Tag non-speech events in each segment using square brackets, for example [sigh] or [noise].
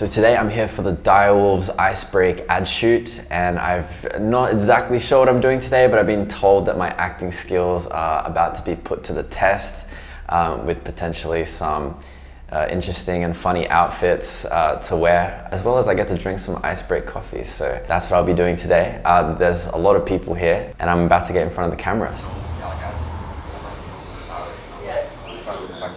So today I'm here for the Direwolves Icebreak ad shoot and I've not exactly sure what I'm doing today but I've been told that my acting skills are about to be put to the test um, with potentially some uh, interesting and funny outfits uh, to wear, as well as I get to drink some Icebreak coffee. So that's what I'll be doing today. Uh, there's a lot of people here and I'm about to get in front of the cameras.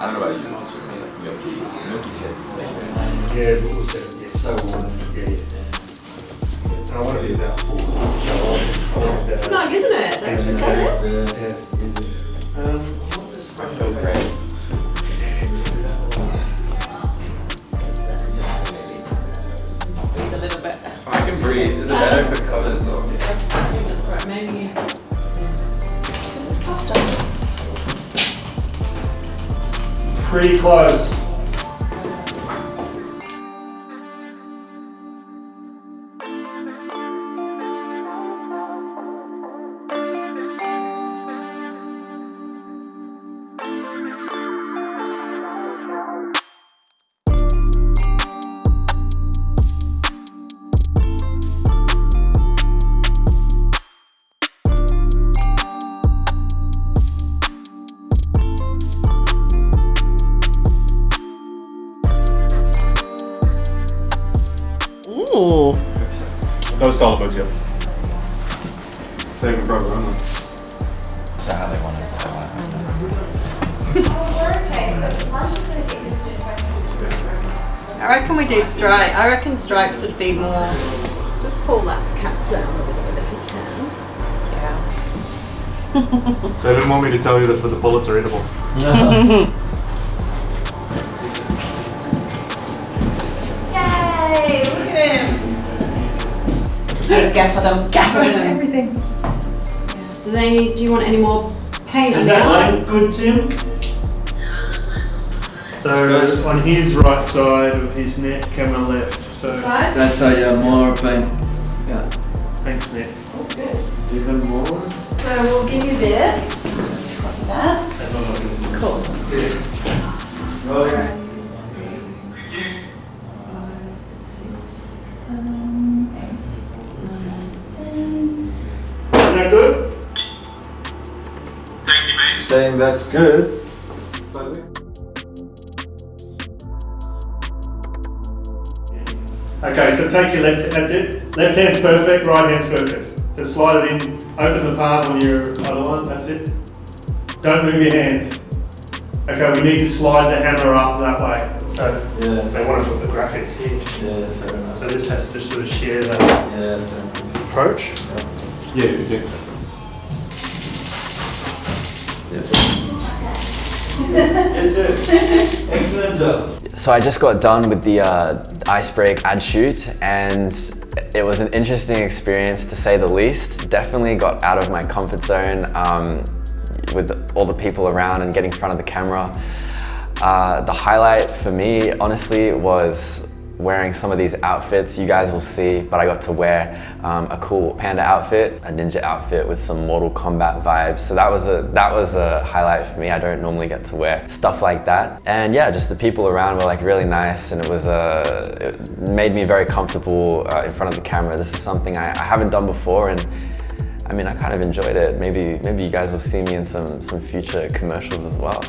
I don't know about you, just for me, like milky, milky taste is like Yeah, but also it's so warm. Yeah, yeah. I want to be about four. So I want It's about. nice, isn't it? Don't you think it? Yeah. Um, pretty close. No style books yet. Saving for everyone. Is that how they want it? They want it. I reckon we do stripe. I reckon stripes would be more. Just pull that cap down a little bit if you can. Yeah. [laughs] So I didn't want me to tell you this, but the bullets are eatable. [laughs] Yay! Look at him. Hey, gaffer them. [laughs] Gaffer them. Everything. Do they? Do you want any more paint on Is that arms? line good, Tim? So on his right side of his neck, camera left. So Side? That side, uh, yeah, more paint. Yeah. thanks, Nick. Oh, good. Even more? So we'll give you this. Copy that. Cool. Oh, Saying that's good. Okay, so take your left, that's it. Left hand's perfect, right hand's perfect. So slide it in, open the palm on your other one, that's it. Don't move your hands. Okay, we need to slide the hammer up that way. So Yeah, they want to put the graphics here. yeah, fair enough. So this has to sort of share that approach. Yeah, fair enough. approach. Excellent job. So I just got done with the uh, Icebreak ad shoot and it was an interesting experience to say the least. Definitely got out of my comfort zone um, with all the people around and getting in front of the camera. Uh, the highlight for me, honestly, was wearing some of these outfits you guys will see, but I got to wear um, a cool panda outfit, a ninja outfit with some Mortal Kombat vibes. So that was a that was a highlight for me. I don't normally get to wear stuff like that. And yeah, just the people around were like really nice and it was uh, it made me very comfortable uh, in front of the camera. This is something I, I haven't done before and I mean, I kind of enjoyed it. Maybe, maybe you guys will see me in some, some future commercials as well.